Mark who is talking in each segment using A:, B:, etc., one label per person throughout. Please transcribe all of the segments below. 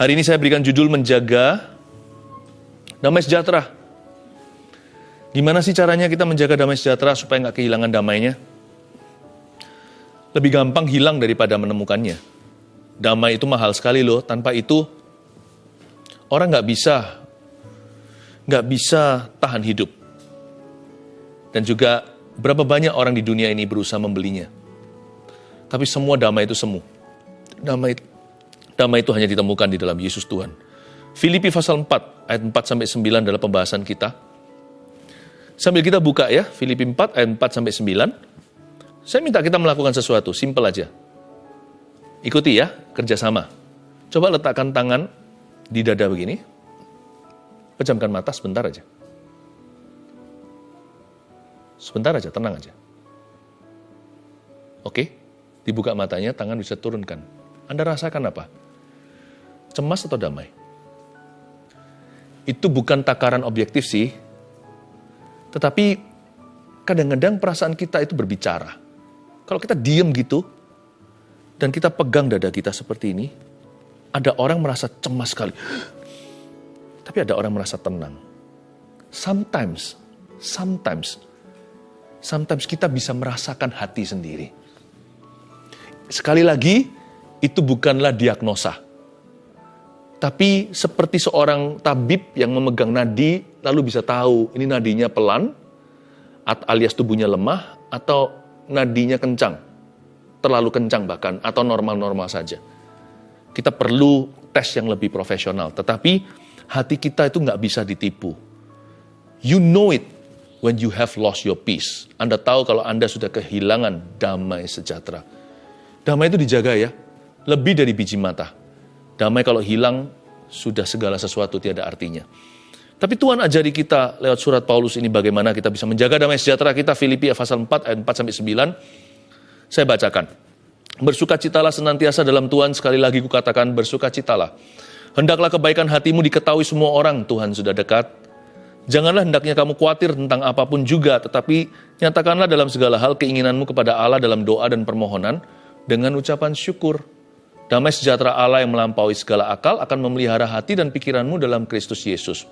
A: Hari ini saya berikan judul menjaga damai sejahtera. Gimana sih caranya kita menjaga damai sejahtera supaya nggak kehilangan damainya? Lebih gampang hilang daripada menemukannya. Damai itu mahal sekali loh, tanpa itu orang nggak bisa nggak bisa tahan hidup. Dan juga berapa banyak orang di dunia ini berusaha membelinya. Tapi semua damai itu semu. Damai Damai itu hanya ditemukan di dalam Yesus Tuhan. Filipi pasal 4 ayat 4 sampai 9 adalah pembahasan kita. Sambil kita buka ya, Filipi 4 ayat 4 sampai 9. Saya minta kita melakukan sesuatu, simple aja. Ikuti ya, kerjasama. Coba letakkan tangan di dada begini. Pejamkan mata sebentar aja. Sebentar aja, tenang aja. Oke, dibuka matanya, tangan bisa turunkan. Anda rasakan apa? Cemas atau damai? Itu bukan takaran objektif sih, tetapi kadang-kadang perasaan kita itu berbicara. Kalau kita diem gitu, dan kita pegang dada kita seperti ini, ada orang merasa cemas sekali. Tapi ada orang merasa tenang. Sometimes, sometimes, sometimes kita bisa merasakan hati sendiri. Sekali lagi, itu bukanlah diagnosa tapi seperti seorang tabib yang memegang nadi, lalu bisa tahu ini nadinya pelan, alias tubuhnya lemah, atau nadinya kencang, terlalu kencang bahkan, atau normal-normal saja. Kita perlu tes yang lebih profesional, tetapi hati kita itu nggak bisa ditipu. You know it when you have lost your peace. Anda tahu kalau Anda sudah kehilangan damai sejahtera. Damai itu dijaga ya, lebih dari biji mata Damai kalau hilang, sudah segala sesuatu tiada artinya. Tapi Tuhan ajari kita lewat surat Paulus ini bagaimana kita bisa menjaga damai sejahtera kita. Filipi pasal 4 ayat 4 sampai 9. Saya bacakan. Bersukacitalah senantiasa dalam Tuhan, sekali lagi kukatakan bersukacitalah. Hendaklah kebaikan hatimu diketahui semua orang, Tuhan sudah dekat. Janganlah hendaknya kamu khawatir tentang apa pun juga, tetapi nyatakanlah dalam segala hal keinginanmu kepada Allah dalam doa dan permohonan dengan ucapan syukur. Damai sejahtera Allah yang melampaui segala akal akan memelihara hati dan pikiranmu dalam Kristus Yesus.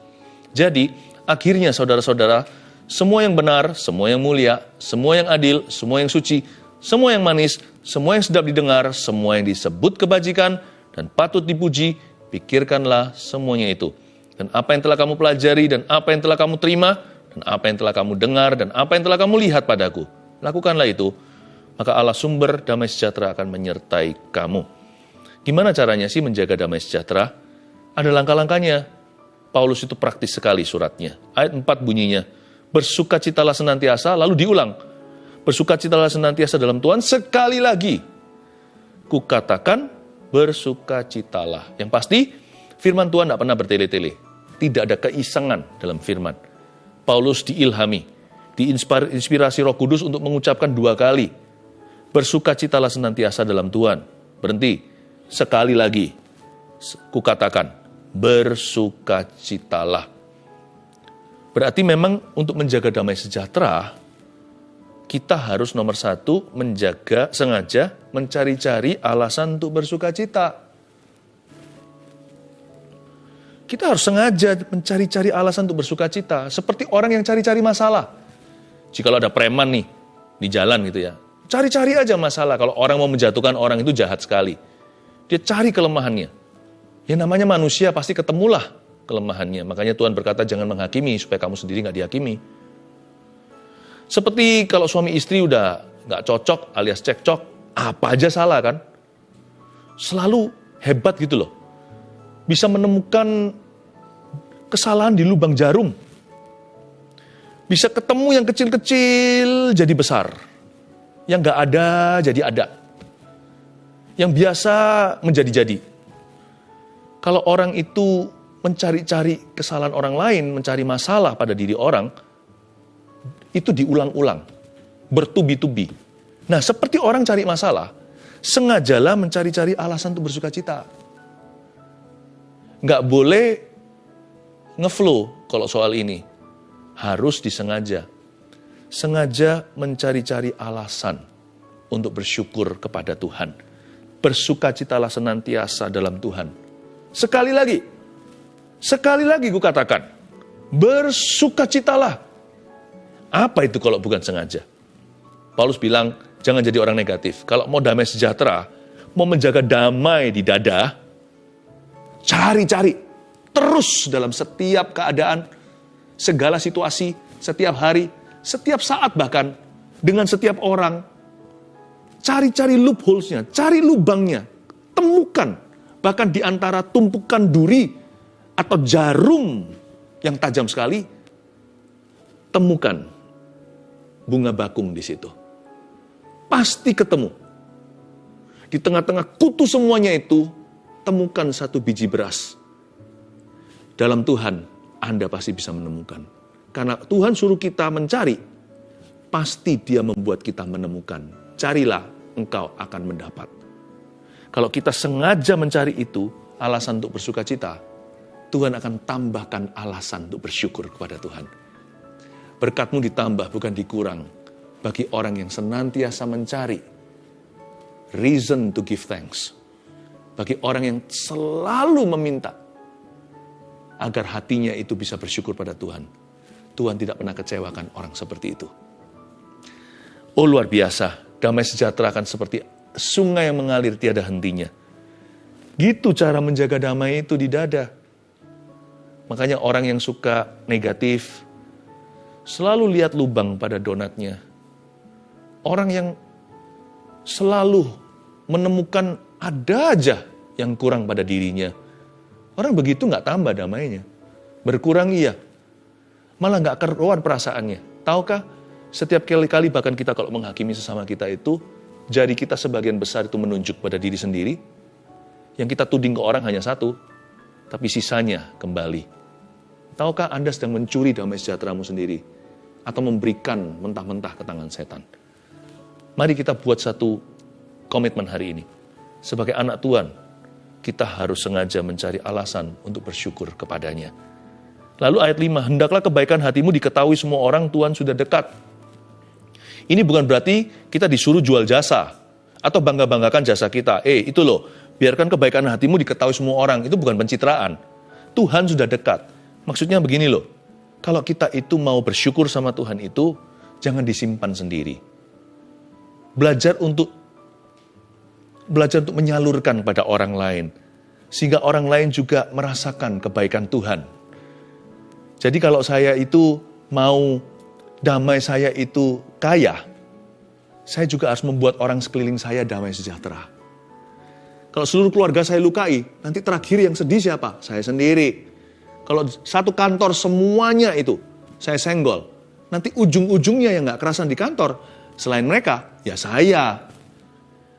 A: Jadi, akhirnya saudara-saudara, semua yang benar, semua yang mulia, semua yang adil, semua yang suci, semua yang manis, semua yang sedap didengar, semua yang disebut kebajikan dan patut dipuji, pikirkanlah semuanya itu. Dan apa yang telah kamu pelajari, dan apa yang telah kamu terima, dan apa yang telah kamu dengar, dan apa yang telah kamu lihat padaku, lakukanlah itu, maka Allah sumber damai sejahtera akan menyertai kamu. Gimana caranya sih menjaga damai sejahtera? Ada langkah-langkahnya. Paulus itu praktis sekali suratnya. Ayat 4 bunyinya, bersukacitalah senantiasa, lalu diulang. Bersukacitalah senantiasa dalam Tuhan sekali lagi. Kukatakan bersukacitalah. Yang pasti, firman Tuhan tidak pernah bertele-tele. Tidak ada keisengan dalam firman. Paulus diilhami, diinspirasi roh kudus untuk mengucapkan dua kali. Bersukacitalah senantiasa dalam Tuhan. Berhenti Sekali lagi, kukatakan, bersukacitalah. Berarti memang untuk menjaga damai sejahtera, kita harus nomor satu menjaga, sengaja mencari-cari alasan untuk bersukacita. Kita harus sengaja mencari-cari alasan untuk bersukacita. Seperti orang yang cari-cari masalah. Jika ada preman nih, di jalan gitu ya. Cari-cari aja masalah. Kalau orang mau menjatuhkan orang itu jahat sekali. Dia cari kelemahannya. Ya namanya manusia pasti ketemulah kelemahannya. Makanya Tuhan berkata jangan menghakimi supaya kamu sendiri nggak dihakimi. Seperti kalau suami istri udah nggak cocok alias cekcok, apa aja salah kan? Selalu hebat gitu loh. Bisa menemukan kesalahan di lubang jarum. Bisa ketemu yang kecil-kecil jadi besar. Yang nggak ada jadi ada yang biasa menjadi-jadi. Kalau orang itu mencari-cari kesalahan orang lain, mencari masalah pada diri orang, itu diulang-ulang, bertubi-tubi. Nah, seperti orang cari masalah, sengajalah mencari-cari alasan untuk bersuka cita. Nggak boleh ngeflow kalau soal ini. Harus disengaja. Sengaja mencari-cari alasan untuk bersyukur kepada Tuhan bersukacitalah senantiasa dalam Tuhan. Sekali lagi, sekali lagi gue katakan, bersukacitalah. Apa itu kalau bukan sengaja? Paulus bilang, jangan jadi orang negatif. Kalau mau damai sejahtera, mau menjaga damai di dada, cari-cari terus dalam setiap keadaan, segala situasi, setiap hari, setiap saat bahkan, dengan setiap orang. Cari-cari loopholes-nya, cari lubangnya, temukan. Bahkan di antara tumpukan duri atau jarum yang tajam sekali, temukan bunga bakung di situ. Pasti ketemu. Di tengah-tengah kutu semuanya itu, temukan satu biji beras. Dalam Tuhan, Anda pasti bisa menemukan. Karena Tuhan suruh kita mencari, pasti dia membuat kita menemukan. Carilah, engkau akan mendapat. Kalau kita sengaja mencari itu, alasan untuk bersuka cita, Tuhan akan tambahkan alasan untuk bersyukur kepada Tuhan. Berkatmu ditambah, bukan dikurang. Bagi orang yang senantiasa mencari reason to give thanks. Bagi orang yang selalu meminta agar hatinya itu bisa bersyukur pada Tuhan. Tuhan tidak pernah kecewakan orang seperti itu. Oh luar biasa, damai sejahtera akan seperti sungai yang mengalir tiada hentinya. Gitu cara menjaga damai itu di dada. Makanya orang yang suka negatif, selalu lihat lubang pada donatnya. Orang yang selalu menemukan ada aja yang kurang pada dirinya. Orang begitu nggak tambah damainya. Berkurang iya. Malah nggak keruan perasaannya. Tahukah setiap kali-kali bahkan kita kalau menghakimi sesama kita itu, jari kita sebagian besar itu menunjuk pada diri sendiri. Yang kita tuding ke orang hanya satu, tapi sisanya kembali. Tahukah Anda sedang mencuri damai sejahteramu sendiri? Atau memberikan mentah-mentah ke tangan setan? Mari kita buat satu komitmen hari ini. Sebagai anak Tuhan, kita harus sengaja mencari alasan untuk bersyukur kepadanya. Lalu ayat 5, hendaklah kebaikan hatimu diketahui semua orang Tuhan sudah dekat. Ini bukan berarti kita disuruh jual jasa atau bangga-banggakan jasa kita. Eh, itu loh, biarkan kebaikan hatimu diketahui semua orang. Itu bukan pencitraan. Tuhan sudah dekat. Maksudnya begini loh, kalau kita itu mau bersyukur sama Tuhan itu, jangan disimpan sendiri. Belajar untuk belajar untuk menyalurkan kepada orang lain. Sehingga orang lain juga merasakan kebaikan Tuhan. Jadi kalau saya itu mau damai saya itu kaya, saya juga harus membuat orang sekeliling saya damai sejahtera. Kalau seluruh keluarga saya lukai, nanti terakhir yang sedih siapa? Saya sendiri. Kalau satu kantor semuanya itu saya senggol, nanti ujung-ujungnya yang nggak kerasan di kantor, selain mereka, ya saya.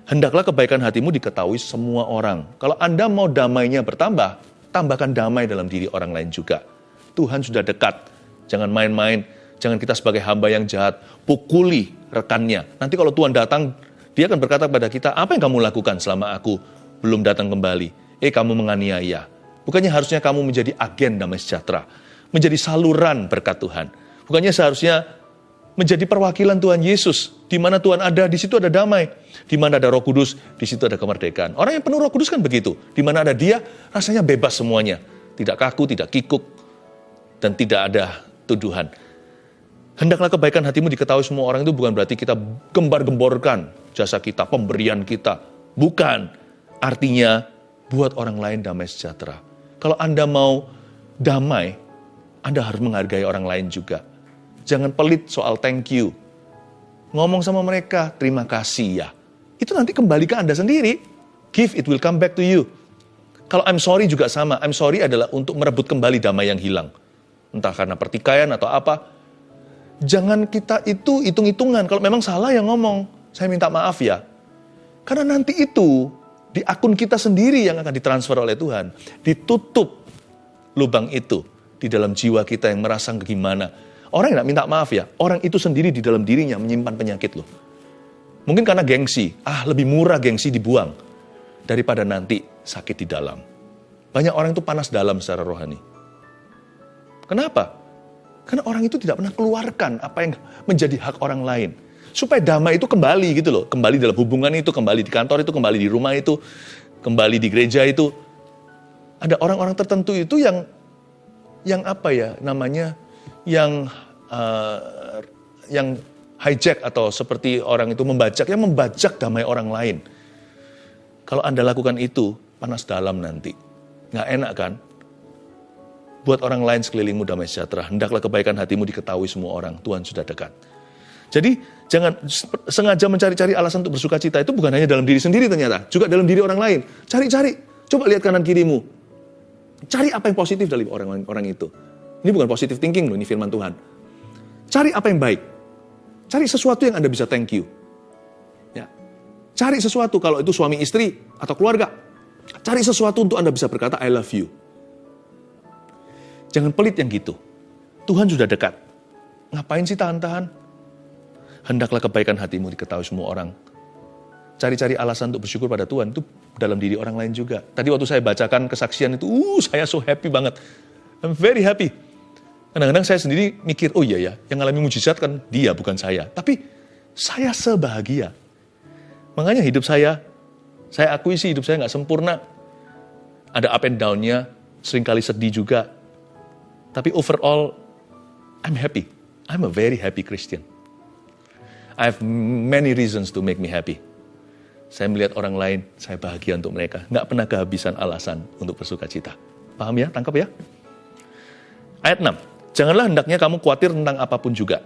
A: Hendaklah kebaikan hatimu diketahui semua orang. Kalau Anda mau damainya bertambah, tambahkan damai dalam diri orang lain juga. Tuhan sudah dekat. Jangan main-main Jangan kita sebagai hamba yang jahat, pukuli rekannya. Nanti kalau Tuhan datang, dia akan berkata kepada kita, apa yang kamu lakukan selama aku belum datang kembali? Eh, kamu menganiaya. Bukannya harusnya kamu menjadi agen damai sejahtera, menjadi saluran berkat Tuhan. Bukannya seharusnya menjadi perwakilan Tuhan Yesus. Di mana Tuhan ada, di situ ada damai. Di mana ada roh kudus, di situ ada kemerdekaan. Orang yang penuh roh kudus kan begitu. Di mana ada dia, rasanya bebas semuanya. Tidak kaku, tidak kikuk, dan tidak ada tuduhan. Hendaklah kebaikan hatimu diketahui semua orang itu bukan berarti kita gembar-gemborkan jasa kita, pemberian kita. Bukan. Artinya, buat orang lain damai sejahtera. Kalau Anda mau damai, Anda harus menghargai orang lain juga. Jangan pelit soal thank you. Ngomong sama mereka, terima kasih ya. Itu nanti kembali ke Anda sendiri. Give, it will come back to you. Kalau I'm sorry juga sama. I'm sorry adalah untuk merebut kembali damai yang hilang. Entah karena pertikaian atau apa, jangan kita itu hitung-hitungan. Kalau memang salah yang ngomong, saya minta maaf ya. Karena nanti itu di akun kita sendiri yang akan ditransfer oleh Tuhan. Ditutup lubang itu di dalam jiwa kita yang merasa gimana. Orang yang minta maaf ya, orang itu sendiri di dalam dirinya menyimpan penyakit loh. Mungkin karena gengsi, ah lebih murah gengsi dibuang daripada nanti sakit di dalam. Banyak orang itu panas dalam secara rohani. Kenapa? Karena orang itu tidak pernah keluarkan apa yang menjadi hak orang lain. Supaya damai itu kembali gitu loh. Kembali dalam hubungan itu, kembali di kantor itu, kembali di rumah itu, kembali di gereja itu. Ada orang-orang tertentu itu yang yang apa ya namanya yang uh, yang hijack atau seperti orang itu membajak, yang membajak damai orang lain. Kalau Anda lakukan itu, panas dalam nanti. Nggak enak kan? Buat orang lain sekelilingmu damai sejahtera. Hendaklah kebaikan hatimu diketahui semua orang. Tuhan sudah dekat. Jadi jangan sengaja mencari-cari alasan untuk bersuka cita itu bukan hanya dalam diri sendiri ternyata. Juga dalam diri orang lain. Cari-cari. Coba lihat kanan kirimu. Cari apa yang positif dari orang-orang itu. Ini bukan positive thinking loh, ini firman Tuhan. Cari apa yang baik. Cari sesuatu yang Anda bisa thank you. Ya. Cari sesuatu kalau itu suami istri atau keluarga. Cari sesuatu untuk Anda bisa berkata I love you. Jangan pelit yang gitu. Tuhan sudah dekat. Ngapain sih tahan-tahan? Hendaklah kebaikan hatimu diketahui semua orang. Cari-cari alasan untuk bersyukur pada Tuhan itu dalam diri orang lain juga. Tadi waktu saya bacakan kesaksian itu, uh, saya so happy banget. I'm very happy. Kadang-kadang saya sendiri mikir, oh iya ya, yang ngalami mujizat kan dia, bukan saya. Tapi saya sebahagia. Makanya hidup saya, saya akui sih hidup saya nggak sempurna. Ada up and down-nya, sering kali sedih juga. Tapi overall, I'm happy. I'm a very happy Christian. I have many reasons to make me happy. Saya melihat orang lain, saya bahagia untuk mereka. Nggak pernah kehabisan alasan untuk bersuka cita. Paham ya? Tangkap ya? Ayat 6. Janganlah hendaknya kamu khawatir tentang apa pun juga.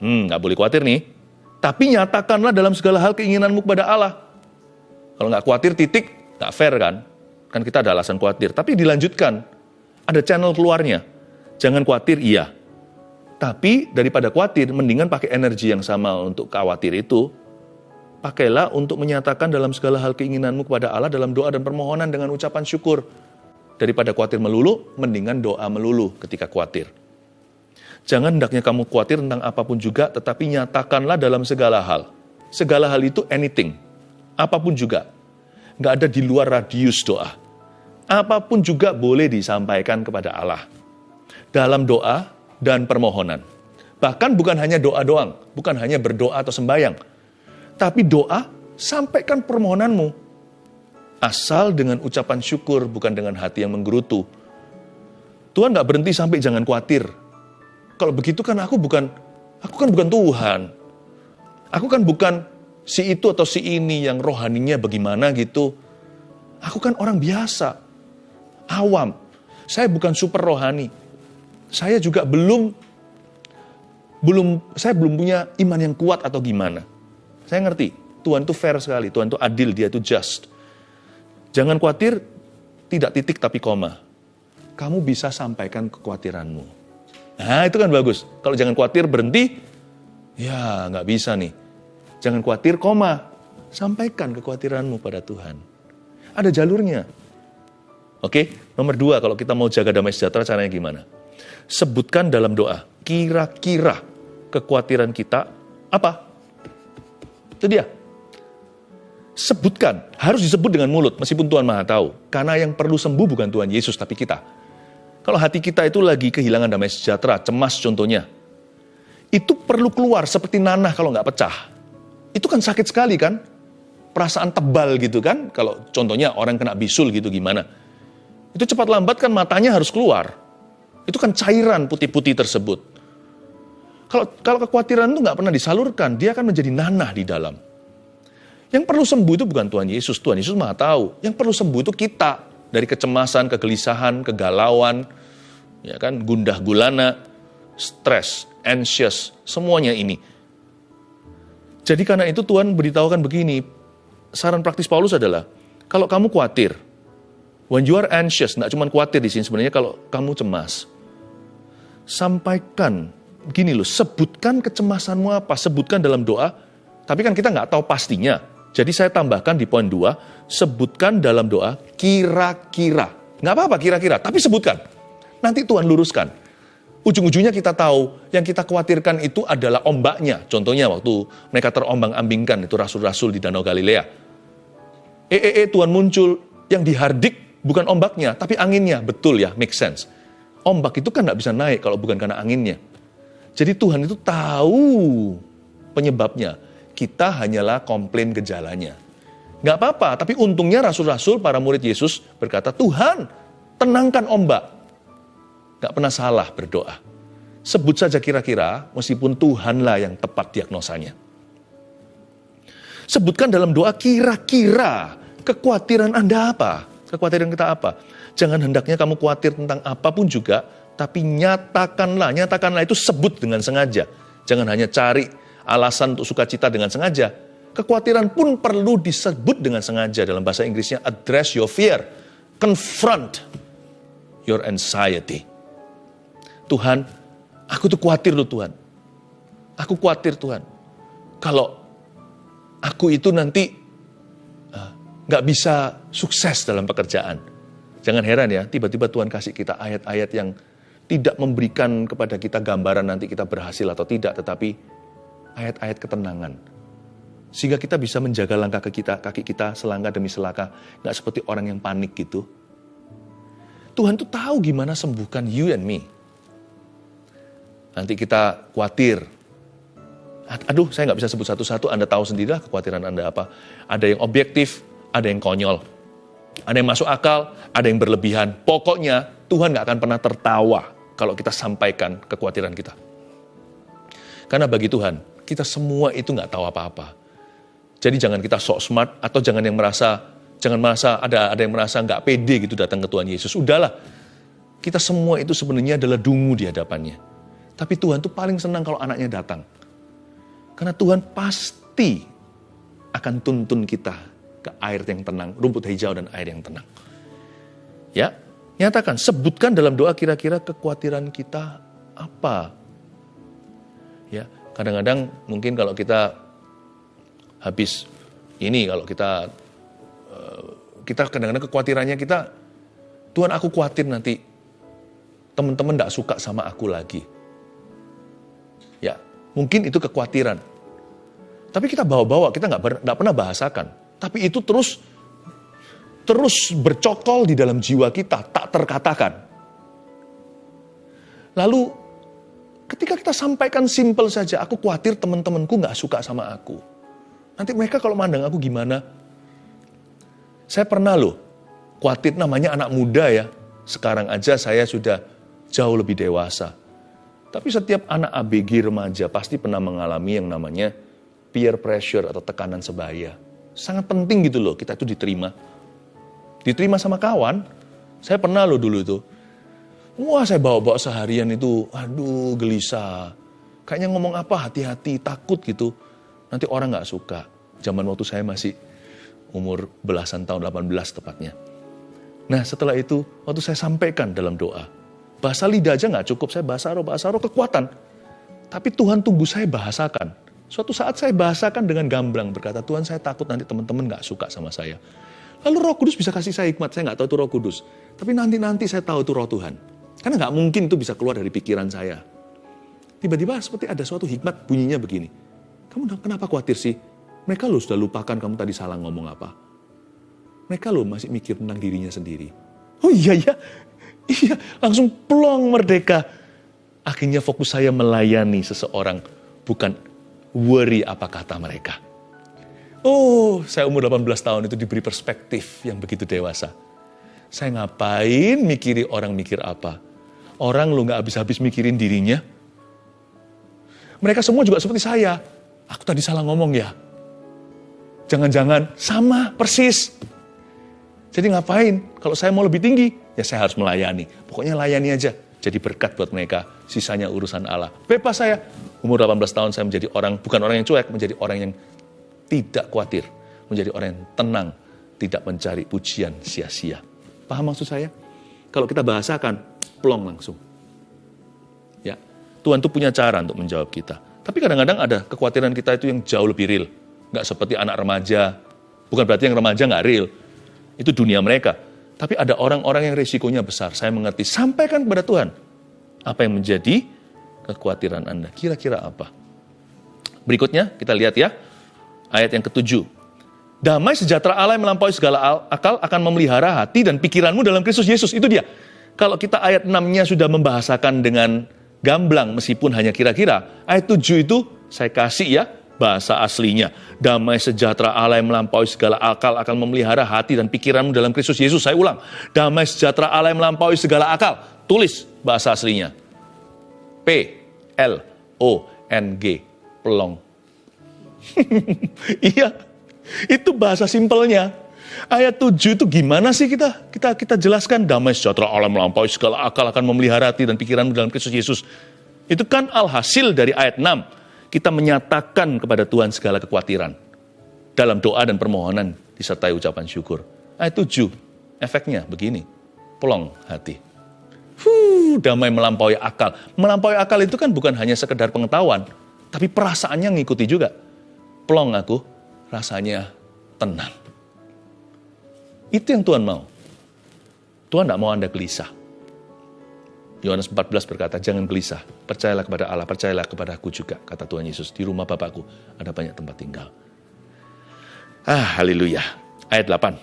A: Hmm, nggak boleh khawatir nih. Tapi nyatakanlah dalam segala hal keinginanmu kepada Allah. Kalau nggak khawatir titik, nggak fair kan? Kan kita ada alasan khawatir. Tapi dilanjutkan, ada channel keluarnya. Jangan khawatir, iya. Tapi daripada khawatir, mendingan pakai energi yang sama untuk khawatir itu. Pakailah untuk menyatakan dalam segala hal keinginanmu kepada Allah dalam doa dan permohonan dengan ucapan syukur. Daripada khawatir melulu, mendingan doa melulu ketika khawatir. Jangan hendaknya kamu khawatir tentang apa pun juga, tetapi nyatakanlah dalam segala hal. Segala hal itu anything, apa pun juga. Nggak ada di luar radius doa. Apa pun juga boleh disampaikan kepada Allah dalam doa dan permohonan. Bahkan bukan hanya doa doang, bukan hanya berdoa atau sembahyang. Tapi doa, sampaikan permohonanmu. Asal dengan ucapan syukur, bukan dengan hati yang menggerutu. Tuhan nggak berhenti sampai jangan khawatir. Kalau begitu kan aku bukan, aku kan bukan Tuhan. Aku kan bukan si itu atau si ini yang rohaninya bagaimana gitu. Aku kan orang biasa, awam. Saya bukan super rohani saya juga belum belum saya belum punya iman yang kuat atau gimana. Saya ngerti, Tuhan itu fair sekali, Tuhan itu adil, dia itu just. Jangan khawatir, tidak titik tapi koma. Kamu bisa sampaikan kekhawatiranmu. Nah itu kan bagus. Kalau jangan khawatir berhenti, ya nggak bisa nih. Jangan khawatir, koma. Sampaikan kekhawatiranmu pada Tuhan. Ada jalurnya. Oke, nomor dua kalau kita mau jaga damai sejahtera caranya gimana? Sebutkan dalam doa. Kira-kira kekhawatiran kita apa? Itu dia. Sebutkan, harus disebut dengan mulut meskipun Tuhan Maha tahu. Karena yang perlu sembuh bukan Tuhan Yesus tapi kita. Kalau hati kita itu lagi kehilangan damai sejahtera, cemas contohnya. Itu perlu keluar seperti nanah kalau nggak pecah. Itu kan sakit sekali kan? Perasaan tebal gitu kan? Kalau contohnya orang kena bisul gitu gimana? Itu cepat lambat kan matanya harus keluar. Itu kan cairan putih-putih tersebut. Kalau kalau kekhawatiran itu nggak pernah disalurkan, dia akan menjadi nanah di dalam. Yang perlu sembuh itu bukan Tuhan Yesus, Tuhan Yesus maha tahu. Yang perlu sembuh itu kita dari kecemasan, kegelisahan, kegalauan, ya kan, gundah gulana, stres, anxious, semuanya ini. Jadi karena itu Tuhan beritahukan begini, saran praktis Paulus adalah, kalau kamu khawatir, When you are anxious, tidak cuma khawatir di sini sebenarnya kalau kamu cemas. Sampaikan, gini loh, sebutkan kecemasanmu apa, sebutkan dalam doa, tapi kan kita nggak tahu pastinya. Jadi saya tambahkan di poin dua, sebutkan dalam doa kira-kira. Nggak apa-apa kira-kira, tapi sebutkan. Nanti Tuhan luruskan. Ujung-ujungnya kita tahu, yang kita khawatirkan itu adalah ombaknya. Contohnya waktu mereka terombang-ambingkan, itu rasul-rasul di Danau Galilea. Eh, eh, eh, Tuhan muncul, yang dihardik Bukan ombaknya, tapi anginnya. Betul ya, make sense. Ombak itu kan nggak bisa naik kalau bukan karena anginnya. Jadi Tuhan itu tahu penyebabnya. Kita hanyalah komplain gejalanya. Nggak apa-apa, tapi untungnya rasul-rasul para murid Yesus berkata, Tuhan, tenangkan ombak. Gak pernah salah berdoa. Sebut saja kira-kira, meskipun Tuhanlah yang tepat diagnosanya. Sebutkan dalam doa kira-kira kekhawatiran Anda apa? Kekhawatiran kita apa? Jangan hendaknya kamu khawatir tentang apa pun juga, tapi nyatakanlah, nyatakanlah itu sebut dengan sengaja. Jangan hanya cari alasan untuk sukacita dengan sengaja. Kekhawatiran pun perlu disebut dengan sengaja dalam bahasa Inggrisnya address your fear, confront your anxiety. Tuhan, aku tuh khawatir loh Tuhan. Aku khawatir Tuhan. Kalau aku itu nanti nggak bisa sukses dalam pekerjaan. Jangan heran ya, tiba-tiba Tuhan kasih kita ayat-ayat yang tidak memberikan kepada kita gambaran nanti kita berhasil atau tidak, tetapi ayat-ayat ketenangan. Sehingga kita bisa menjaga langkah ke kita, kaki kita selangkah demi selangkah, nggak seperti orang yang panik gitu. Tuhan tuh tahu gimana sembuhkan you and me. Nanti kita khawatir, aduh saya nggak bisa sebut satu-satu, Anda tahu sendirilah kekhawatiran Anda apa. Ada yang objektif, ada yang konyol. Ada yang masuk akal, ada yang berlebihan. Pokoknya Tuhan nggak akan pernah tertawa kalau kita sampaikan kekhawatiran kita. Karena bagi Tuhan, kita semua itu nggak tahu apa-apa. Jadi jangan kita sok smart atau jangan yang merasa jangan merasa ada ada yang merasa nggak pede gitu datang ke Tuhan Yesus. Udahlah, kita semua itu sebenarnya adalah dungu di hadapannya. Tapi Tuhan tuh paling senang kalau anaknya datang. Karena Tuhan pasti akan tuntun kita ke air yang tenang, rumput hijau dan air yang tenang. Ya, nyatakan, sebutkan dalam doa kira-kira kekhawatiran kita apa. Ya, kadang-kadang mungkin kalau kita habis ini kalau kita eh, kita kadang-kadang kekhawatirannya kita Tuhan aku khawatir nanti teman-teman tidak suka sama aku lagi. Ya, mungkin itu kekhawatiran. Tapi kita bawa-bawa, kita nggak nggak pernah bahasakan. Tapi itu terus terus bercokol di dalam jiwa kita, tak terkatakan. Lalu ketika kita sampaikan simple saja, aku khawatir teman-temanku nggak suka sama aku. Nanti mereka kalau mandang aku gimana? Saya pernah loh, khawatir namanya anak muda ya. Sekarang aja saya sudah jauh lebih dewasa. Tapi setiap anak ABG remaja pasti pernah mengalami yang namanya peer pressure atau tekanan sebaya. Sangat penting gitu loh kita itu diterima. Diterima sama kawan, saya pernah loh dulu itu. Wah saya bawa-bawa seharian itu, aduh gelisah. Kayaknya ngomong apa hati-hati, takut gitu. Nanti orang gak suka. Zaman waktu saya masih umur belasan tahun, 18 tepatnya. Nah setelah itu, waktu saya sampaikan dalam doa, bahasa lidah aja gak cukup, saya bahasa roh, bahasa roh kekuatan. Tapi Tuhan tunggu saya bahasakan. Suatu saat saya bahasakan dengan gamblang berkata, Tuhan saya takut nanti teman-teman gak suka sama saya. Lalu roh kudus bisa kasih saya hikmat, saya gak tahu itu roh kudus. Tapi nanti-nanti saya tahu itu roh Tuhan. Karena gak mungkin itu bisa keluar dari pikiran saya. Tiba-tiba seperti ada suatu hikmat bunyinya begini. Kamu kenapa khawatir sih? Mereka lo sudah lupakan kamu tadi salah ngomong apa. Mereka lo masih mikir tentang dirinya sendiri. Oh iya ya, iya langsung plong merdeka. Akhirnya fokus saya melayani seseorang, bukan worry apa kata mereka. Oh, saya umur 18 tahun itu diberi perspektif yang begitu dewasa. Saya ngapain mikiri orang mikir apa? Orang lu gak habis-habis mikirin dirinya. Mereka semua juga seperti saya. Aku tadi salah ngomong ya. Jangan-jangan sama persis. Jadi ngapain? Kalau saya mau lebih tinggi, ya saya harus melayani. Pokoknya layani aja. Jadi berkat buat mereka. Sisanya urusan Allah. Bebas saya. Umur 18 tahun saya menjadi orang, bukan orang yang cuek, menjadi orang yang tidak khawatir. Menjadi orang yang tenang, tidak mencari pujian sia-sia. Paham maksud saya? Kalau kita bahasakan, plong langsung. Ya, Tuhan tuh punya cara untuk menjawab kita. Tapi kadang-kadang ada kekhawatiran kita itu yang jauh lebih real. Nggak seperti anak remaja. Bukan berarti yang remaja nggak real. Itu dunia mereka. Tapi ada orang-orang yang risikonya besar. Saya mengerti. Sampaikan kepada Tuhan. Apa yang menjadi kekhawatiran Anda. Kira-kira apa? Berikutnya kita lihat ya, ayat yang ketujuh. Damai sejahtera Allah yang melampaui segala akal akan memelihara hati dan pikiranmu dalam Kristus Yesus. Itu dia. Kalau kita ayat 6-nya sudah membahasakan dengan gamblang meskipun hanya kira-kira, ayat 7 itu saya kasih ya, bahasa aslinya. Damai sejahtera Allah yang melampaui segala akal akan memelihara hati dan pikiranmu dalam Kristus Yesus. Saya ulang, damai sejahtera Allah yang melampaui segala akal. Tulis bahasa aslinya. P L O N G pelong. iya, itu bahasa simpelnya. Ayat 7 itu gimana sih kita kita kita jelaskan damai sejahtera Allah melampaui segala akal akan memelihara hati dan pikiranmu dalam Kristus Yesus. Itu kan alhasil dari ayat 6. Kita menyatakan kepada Tuhan segala kekhawatiran. Dalam doa dan permohonan disertai ucapan syukur. Ayat 7, efeknya begini. Pelong hati. Huh, damai melampaui akal. Melampaui akal itu kan bukan hanya sekedar pengetahuan, tapi perasaannya ngikuti juga. Pelong aku, rasanya tenang. Itu yang Tuhan mau. Tuhan tidak mau Anda gelisah. Yohanes 14 berkata, jangan gelisah, percayalah kepada Allah, percayalah kepada aku juga, kata Tuhan Yesus. Di rumah Bapakku ada banyak tempat tinggal. Ah, haleluya. Ayat 8.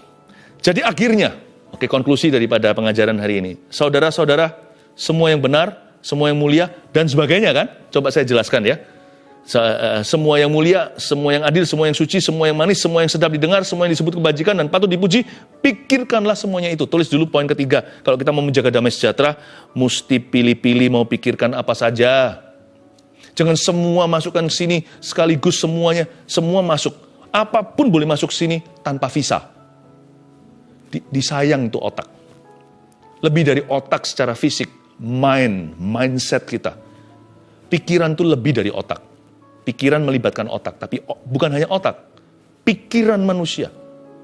A: Jadi akhirnya, oke konklusi daripada pengajaran hari ini. Saudara-saudara, semua yang benar, semua yang mulia, dan sebagainya kan? Coba saya jelaskan ya Eh, semua yang mulia, semua yang adil, semua yang suci, semua yang manis, semua yang sedap didengar, semua yang disebut kebajikan dan patut dipuji, pikirkanlah semuanya itu. Tulis dulu poin ketiga. Kalau kita mau menjaga damai sejahtera, mesti pilih-pilih mau pikirkan apa saja. Jangan semua masukkan sini sekaligus semuanya, semua masuk. Apa pun boleh masuk sini tanpa visa. Disayang itu otak. Lebih dari otak secara fisik, mind, mindset kita. Pikiran itu lebih dari otak Pikiran melibatkan otak, tapi bukan hanya otak, pikiran manusia.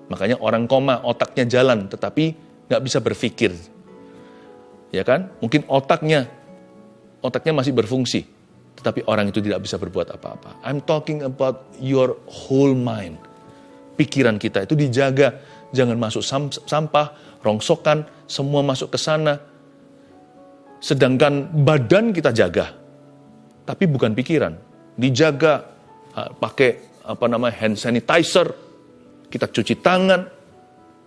A: Makanya orang koma, otaknya jalan, tetapi nggak bisa berpikir. Ya kan? Mungkin otaknya, otaknya masih berfungsi, tetapi orang itu tidak bisa berbuat apa-apa. I'm talking about your whole mind. Pikiran kita itu dijaga, jangan masuk sampah, rongsokan, semua masuk ke sana. Sedangkan badan kita jaga, tapi bukan pikiran dijaga, pakai apa namanya hand sanitizer, kita cuci tangan,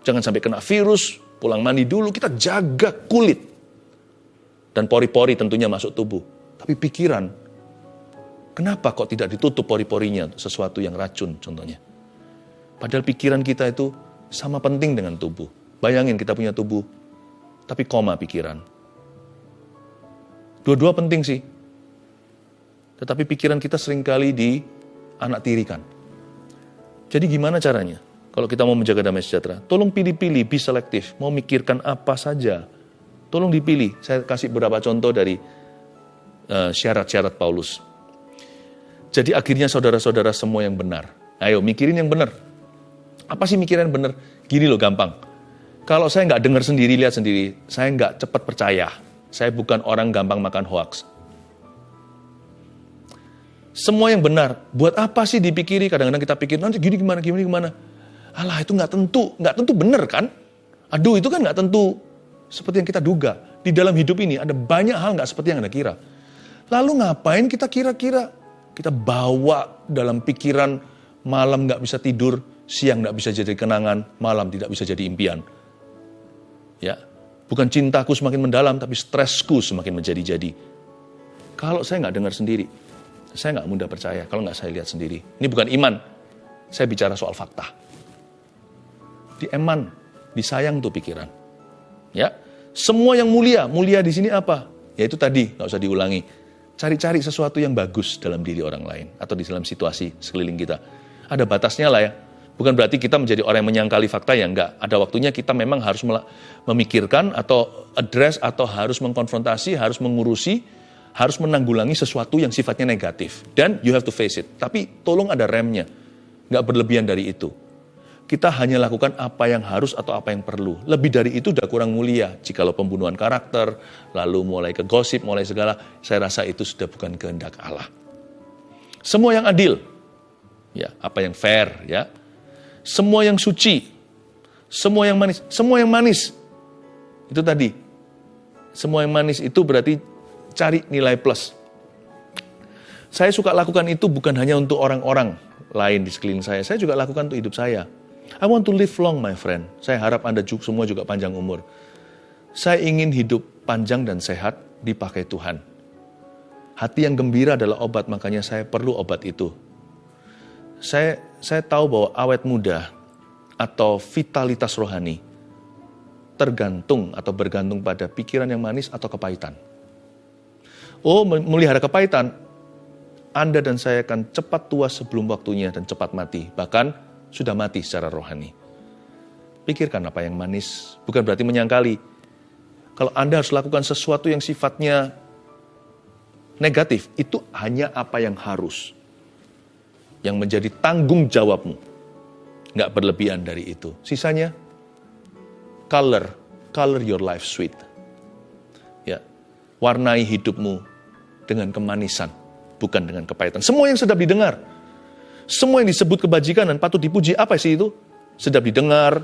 A: jangan sampai kena virus, pulang mandi dulu, kita jaga kulit. Dan pori-pori tentunya masuk tubuh. Tapi pikiran, kenapa kok tidak ditutup pori-porinya sesuatu yang racun contohnya. Padahal pikiran kita itu sama penting dengan tubuh. Bayangin kita punya tubuh, tapi koma pikiran. Dua-dua penting sih, tetapi pikiran kita sering kali di anak tirikan. Jadi gimana caranya? Kalau kita mau menjaga damai sejahtera, tolong pilih-pilih, be selektif. Mau mikirkan apa saja, tolong dipilih. Saya kasih beberapa contoh dari uh, syarat-syarat Paulus. Jadi akhirnya saudara-saudara semua yang benar. Ayo mikirin yang benar. Apa sih mikirin yang benar? Gini loh gampang. Kalau saya nggak dengar sendiri, lihat sendiri, saya nggak cepat percaya. Saya bukan orang gampang makan hoax semua yang benar. Buat apa sih dipikiri? Kadang-kadang kita pikir, nanti gini gimana, gini gimana. Alah itu nggak tentu, nggak tentu benar kan? Aduh itu kan nggak tentu seperti yang kita duga. Di dalam hidup ini ada banyak hal nggak seperti yang Anda kira. Lalu ngapain kita kira-kira? Kita bawa dalam pikiran malam nggak bisa tidur, siang nggak bisa jadi kenangan, malam tidak bisa jadi impian. Ya, bukan cintaku semakin mendalam, tapi stresku semakin menjadi-jadi. Kalau saya nggak dengar sendiri, saya nggak mudah percaya kalau nggak saya lihat sendiri. Ini bukan iman, saya bicara soal fakta. Di eman, disayang tuh pikiran. Ya, semua yang mulia, mulia di sini apa? Ya itu tadi, nggak usah diulangi. Cari-cari sesuatu yang bagus dalam diri orang lain atau di dalam situasi sekeliling kita. Ada batasnya lah ya. Bukan berarti kita menjadi orang yang menyangkali fakta ya enggak. Ada waktunya kita memang harus memikirkan atau address atau harus mengkonfrontasi, harus mengurusi harus menanggulangi sesuatu yang sifatnya negatif. Dan you have to face it. Tapi tolong ada remnya. Nggak berlebihan dari itu. Kita hanya lakukan apa yang harus atau apa yang perlu. Lebih dari itu udah kurang mulia. Jikalau pembunuhan karakter, lalu mulai ke gosip, mulai segala, saya rasa itu sudah bukan kehendak Allah. Semua yang adil, ya apa yang fair, ya. Semua yang suci, semua yang manis, semua yang manis. Itu tadi. Semua yang manis itu berarti cari nilai plus. Saya suka lakukan itu bukan hanya untuk orang-orang lain di sekeliling saya, saya juga lakukan untuk hidup saya. I want to live long, my friend. Saya harap Anda juga semua juga panjang umur. Saya ingin hidup panjang dan sehat dipakai Tuhan. Hati yang gembira adalah obat, makanya saya perlu obat itu. Saya saya tahu bahwa awet muda atau vitalitas rohani tergantung atau bergantung pada pikiran yang manis atau kepahitan. Oh, melihara kepahitan, Anda dan saya akan cepat tua sebelum waktunya dan cepat mati, bahkan sudah mati secara rohani. Pikirkan apa yang manis, bukan berarti menyangkali. Kalau Anda harus lakukan sesuatu yang sifatnya negatif, itu hanya apa yang harus. Yang menjadi tanggung jawabmu. Nggak berlebihan dari itu. Sisanya, color, color your life sweet. Ya, warnai hidupmu dengan kemanisan, bukan dengan kepahitan. Semua yang sedap didengar, semua yang disebut kebajikan dan patut dipuji, apa sih itu? Sedap didengar,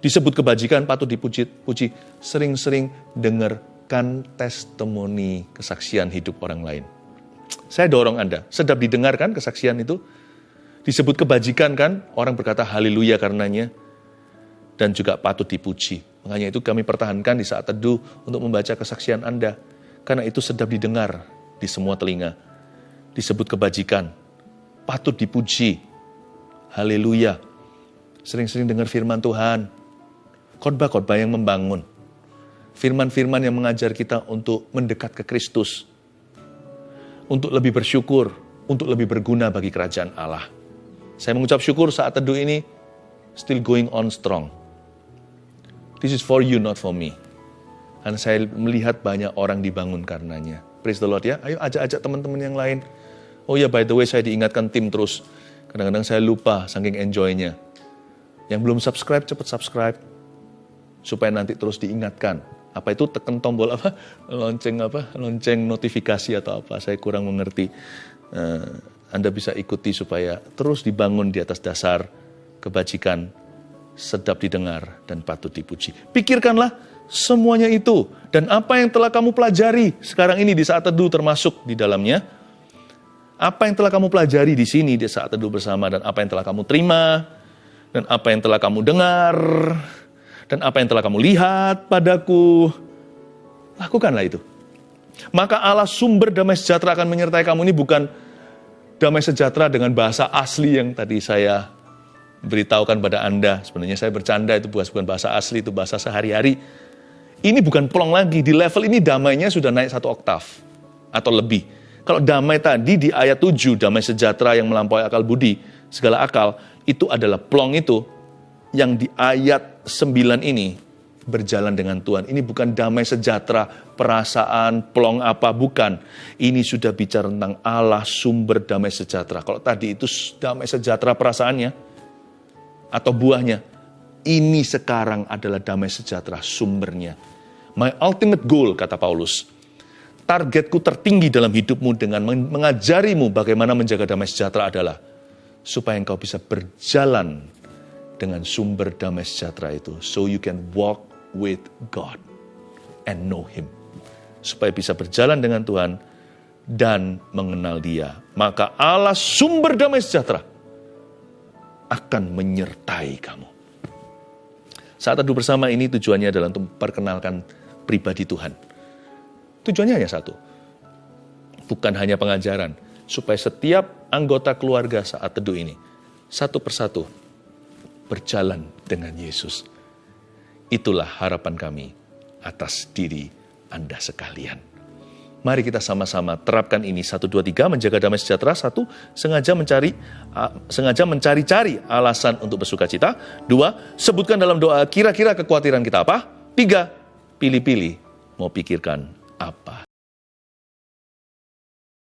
A: disebut kebajikan, patut dipuji, puji. Sering-sering dengarkan testimoni kesaksian hidup orang lain. Saya dorong Anda, sedap didengarkan kesaksian itu, disebut kebajikan kan, orang berkata haleluya karenanya, dan juga patut dipuji. Makanya itu kami pertahankan di saat teduh untuk membaca kesaksian Anda. Karena itu sedap didengar di semua telinga. Disebut kebajikan, patut dipuji. Haleluya. Sering-sering dengar firman Tuhan. Khotbah-khotbah yang membangun. Firman-firman yang mengajar kita untuk mendekat ke Kristus. Untuk lebih bersyukur, untuk lebih berguna bagi kerajaan Allah. Saya mengucap syukur saat teduh ini still going on strong. This is for you, not for me. Dan saya melihat banyak orang dibangun karenanya. Praise the Lord ya. Ayo ajak-ajak teman-teman yang lain. Oh ya, by the way, saya diingatkan tim terus. Kadang-kadang saya lupa saking enjoy-nya. Yang belum subscribe, cepat subscribe. Supaya nanti terus diingatkan. Apa itu tekan tombol apa? Lonceng apa? Lonceng notifikasi atau apa? Saya kurang mengerti. Uh, anda bisa ikuti supaya terus dibangun di atas dasar kebajikan, sedap didengar, dan patut dipuji. Pikirkanlah semuanya itu. Dan apa yang telah kamu pelajari sekarang ini di saat teduh termasuk di dalamnya. Apa yang telah kamu pelajari di sini di saat teduh bersama dan apa yang telah kamu terima dan apa yang telah kamu dengar dan apa yang telah kamu lihat padaku. Lakukanlah itu. Maka Allah sumber damai sejahtera akan menyertai kamu ini bukan damai sejahtera dengan bahasa asli yang tadi saya beritahukan pada Anda. Sebenarnya saya bercanda itu bukan bahasa asli, itu bahasa sehari-hari ini bukan plong lagi, di level ini damainya sudah naik satu oktav atau lebih. Kalau damai tadi di ayat 7, damai sejahtera yang melampaui akal budi, segala akal, itu adalah plong itu yang di ayat 9 ini berjalan dengan Tuhan. Ini bukan damai sejahtera, perasaan, plong apa, bukan. Ini sudah bicara tentang Allah sumber damai sejahtera. Kalau tadi itu damai sejahtera perasaannya, atau buahnya, ini sekarang adalah damai sejahtera sumbernya My ultimate goal, kata Paulus, targetku tertinggi dalam hidupmu dengan mengajarimu bagaimana menjaga damai sejahtera adalah supaya engkau bisa berjalan dengan sumber damai sejahtera itu. So you can walk with God and know Him. Supaya bisa berjalan dengan Tuhan dan mengenal dia. Maka Allah sumber damai sejahtera akan menyertai kamu. Saat teduh bersama ini tujuannya adalah untuk memperkenalkan pribadi Tuhan. Tujuannya hanya satu. Bukan hanya pengajaran, supaya setiap anggota keluarga saat teduh ini, satu persatu, berjalan dengan Yesus. Itulah harapan kami atas diri Anda sekalian. Mari kita sama-sama terapkan ini. Satu, dua, tiga, menjaga damai sejahtera. Satu, sengaja mencari sengaja mencari-cari alasan untuk bersuka cita. Dua, sebutkan dalam doa kira-kira kekhawatiran kita apa. Tiga, pilih-pilih mau pikirkan apa.